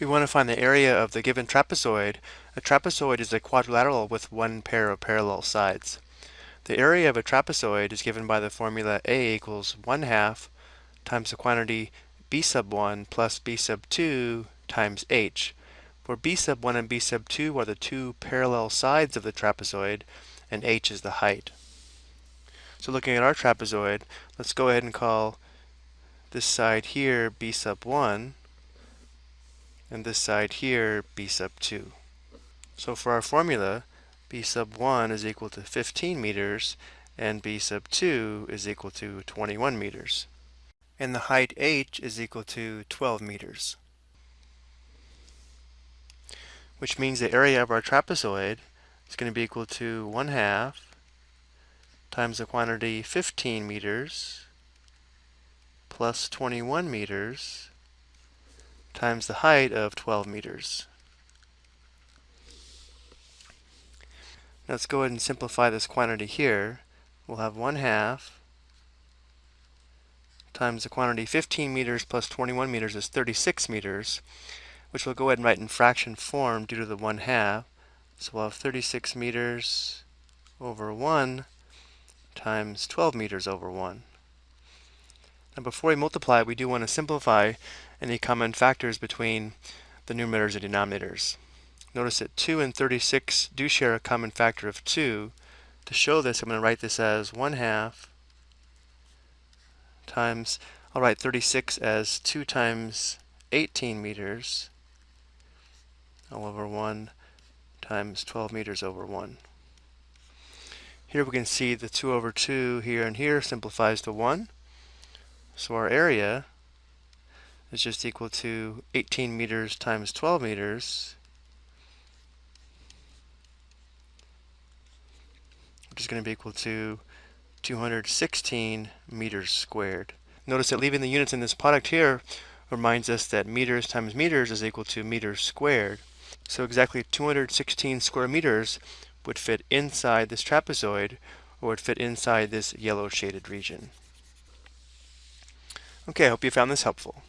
We want to find the area of the given trapezoid. A trapezoid is a quadrilateral with one pair of parallel sides. The area of a trapezoid is given by the formula A equals 1 half times the quantity B sub 1 plus B sub 2 times h, where B sub 1 and B sub 2 are the two parallel sides of the trapezoid, and h is the height. So looking at our trapezoid, let's go ahead and call this side here B sub 1, and this side here b sub 2. So for our formula, b sub 1 is equal to 15 meters and b sub 2 is equal to 21 meters. And the height h is equal to 12 meters. Which means the area of our trapezoid is going to be equal to 1 half times the quantity 15 meters plus 21 meters times the height of 12 meters. let's go ahead and simplify this quantity here. We'll have 1 half times the quantity 15 meters plus 21 meters is 36 meters, which we'll go ahead and write in fraction form due to the 1 half. So we'll have 36 meters over 1 times 12 meters over 1. Now before we multiply, we do want to simplify any common factors between the numerators and denominators. Notice that 2 and 36 do share a common factor of 2. To show this, I'm going to write this as 1 half times, I'll write 36 as 2 times 18 meters all over 1 times 12 meters over 1. Here we can see the 2 over 2 here and here simplifies to 1. So our area is just equal to 18 meters times 12 meters, which is going to be equal to 216 meters squared. Notice that leaving the units in this product here reminds us that meters times meters is equal to meters squared. So exactly 216 square meters would fit inside this trapezoid or would fit inside this yellow shaded region. Okay, I hope you found this helpful.